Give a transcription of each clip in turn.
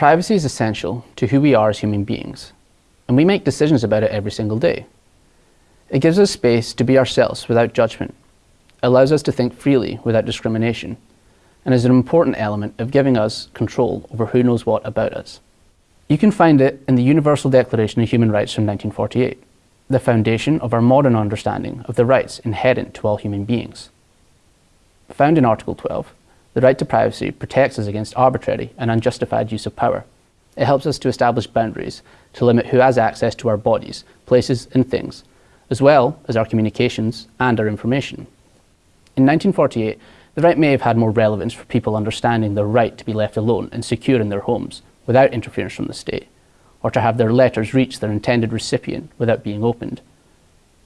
Privacy is essential to who we are as human beings, and we make decisions about it every single day. It gives us space to be ourselves without judgment, allows us to think freely without discrimination, and is an important element of giving us control over who knows what about us. You can find it in the Universal Declaration of Human Rights from 1948, the foundation of our modern understanding of the rights inherent to all human beings. Found in Article 12, the right to privacy protects us against arbitrary and unjustified use of power. It helps us to establish boundaries to limit who has access to our bodies, places and things, as well as our communications and our information. In 1948, the right may have had more relevance for people understanding their right to be left alone and secure in their homes without interference from the state, or to have their letters reach their intended recipient without being opened.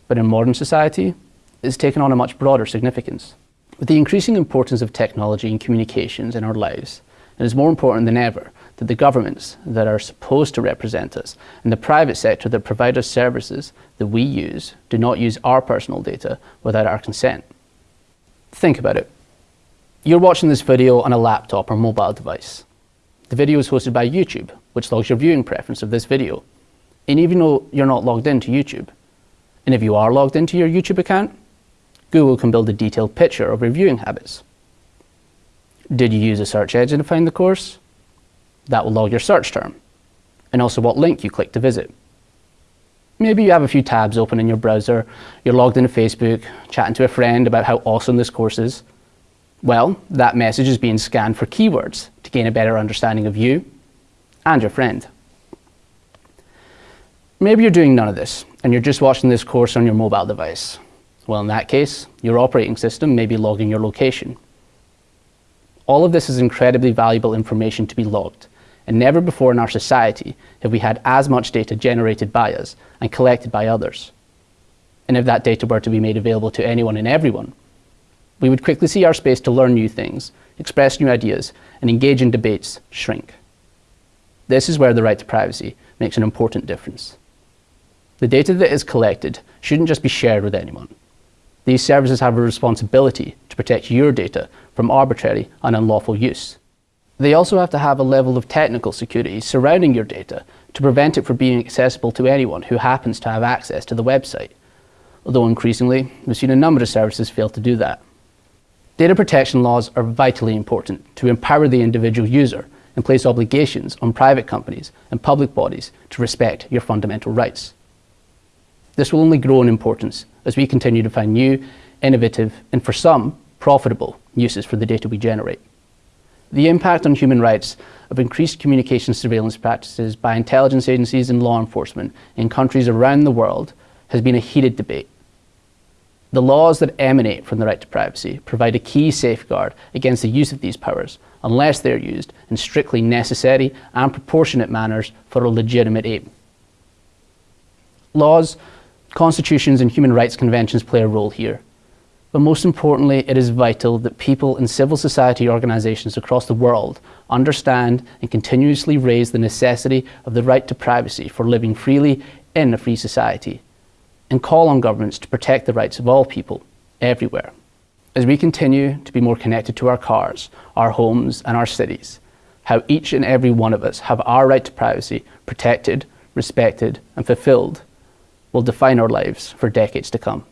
But in modern society, it has taken on a much broader significance. With the increasing importance of technology and communications in our lives, it is more important than ever that the governments that are supposed to represent us and the private sector that provide us services that we use do not use our personal data without our consent. Think about it. You're watching this video on a laptop or mobile device. The video is hosted by YouTube, which logs your viewing preference of this video. And even though you're not logged into YouTube, and if you are logged into your YouTube account, Google can build a detailed picture of your viewing habits. Did you use a search engine to find the course? That will log your search term, and also what link you clicked to visit. Maybe you have a few tabs open in your browser, you're logged into Facebook, chatting to a friend about how awesome this course is. Well, that message is being scanned for keywords to gain a better understanding of you and your friend. Maybe you're doing none of this and you're just watching this course on your mobile device. Well, in that case, your operating system may be logging your location. All of this is incredibly valuable information to be logged, and never before in our society have we had as much data generated by us and collected by others. And if that data were to be made available to anyone and everyone, we would quickly see our space to learn new things, express new ideas, and engage in debates shrink. This is where the right to privacy makes an important difference. The data that is collected shouldn't just be shared with anyone. These services have a responsibility to protect your data from arbitrary and unlawful use. They also have to have a level of technical security surrounding your data to prevent it from being accessible to anyone who happens to have access to the website, although increasingly we've seen a number of services fail to do that. Data protection laws are vitally important to empower the individual user and place obligations on private companies and public bodies to respect your fundamental rights. This will only grow in importance as we continue to find new, innovative, and for some, profitable uses for the data we generate. The impact on human rights of increased communication surveillance practices by intelligence agencies and law enforcement in countries around the world has been a heated debate. The laws that emanate from the right to privacy provide a key safeguard against the use of these powers unless they're used in strictly necessary and proportionate manners for a legitimate aim. Laws Constitutions and human rights conventions play a role here. But most importantly, it is vital that people in civil society organisations across the world understand and continuously raise the necessity of the right to privacy for living freely in a free society and call on governments to protect the rights of all people, everywhere. As we continue to be more connected to our cars, our homes and our cities, how each and every one of us have our right to privacy protected, respected and fulfilled will define our lives for decades to come.